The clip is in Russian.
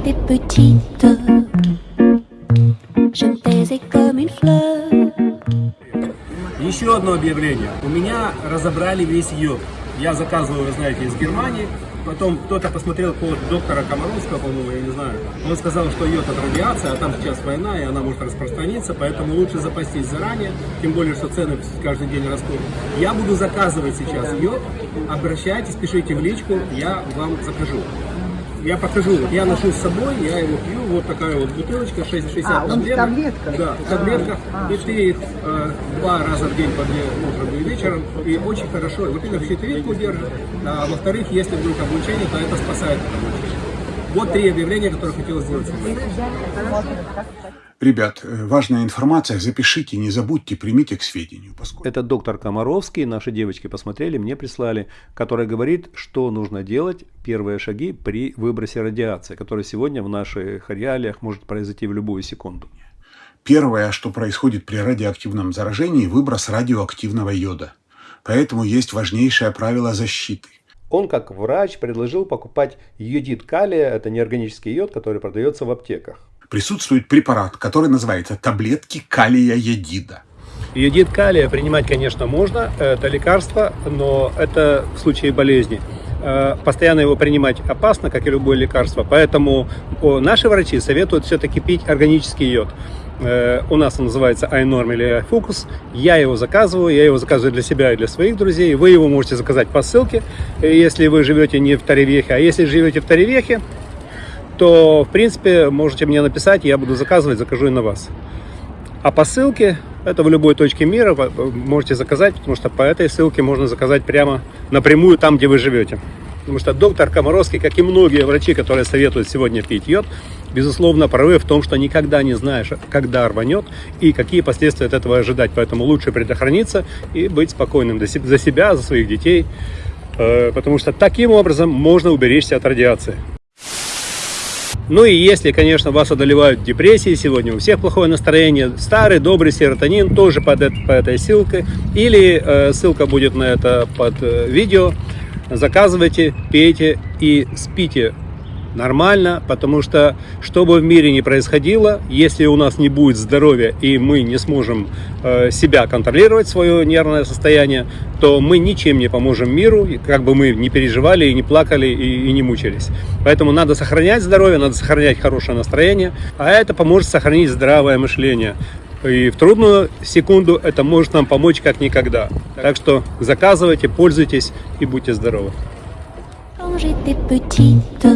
j'étais petite, je me taisais comme une fleur. Еще одно объявление. У меня разобрали весь йод. Я заказывал, вы знаете, из Германии. Потом кто-то посмотрел код доктора Комаровского, по-моему, я не знаю. Он сказал, что йод от радиации, а там сейчас война, и она может распространиться, поэтому лучше запастись заранее, тем более, что цены каждый день растут. Я буду заказывать сейчас йод. Обращайтесь, пишите в личку, я вам закажу. Я покажу, вот я ношу с собой, я его пью, вот такая вот бутылочка, 6,60 А, таблеток. таблетках? Да, в таблетках. А, и ты их э, два раза в день по две утром и вечером. И очень хорошо. Во-первых, щитовидку держит, а во-вторых, если вдруг облучение, то это спасает от облучения. Вот три объявления, которые хотел сделать. Ребят, э, важная информация, запишите, не забудьте, примите к сведению. Поскольку... Это доктор Комаровский, наши девочки посмотрели, мне прислали, который говорит, что нужно делать, первые шаги при выбросе радиации, который сегодня в наших реалиях может произойти в любую секунду. Первое, что происходит при радиоактивном заражении, выброс радиоактивного йода. Поэтому есть важнейшее правило защиты. Он, как врач, предложил покупать йодид калия, это неорганический йод, который продается в аптеках. Присутствует препарат, который называется таблетки калия йодида. Йодид калия принимать, конечно, можно, это лекарство, но это в случае болезни. Э, Постоянно его принимать опасно, как и любое лекарство, поэтому наши врачи советуют все-таки пить органический йод. Э, У нас он называется iNorm или iFocus. Я его заказываю, я его заказываю для себя и для своих друзей. Вы его можете заказать по ссылке, если вы живете не в Таревехе. А если живете в Таревехе, то, в принципе, можете мне написать, я буду заказывать, закажу и на вас. А по ссылке, это в любой точке мира, вы можете заказать, потому что по этой ссылке можно заказать прямо напрямую там, где вы живете. Потому что доктор Комаровский, как и многие врачи, которые советуют сегодня пить йод, безусловно, правы в том, что никогда не знаешь, когда рванет и какие последствия от этого ожидать. Поэтому лучше предохраниться и быть спокойным за себя, за своих детей, э, потому что таким образом можно уберечься от радиации. Ну и если, конечно, вас одолевают депрессии, сегодня у всех плохое настроение, старый добрый серотонин тоже под это, по этой ссылке, или э, ссылка будет на это под э, видео, заказывайте, пейте и спите нормально, потому что что бы в мире ни происходило, если у нас не будет здоровья и мы не сможем э, себя контролировать, свое нервное состояние, то мы ничем не поможем миру, как бы мы не переживали и не плакали и, и не мучились. Поэтому надо сохранять здоровье, надо сохранять хорошее настроение, а это поможет сохранить здравое мышление. И в трудную секунду это может нам помочь как никогда. Так что заказывайте, пользуйтесь и будьте здоровы. J'étais petite,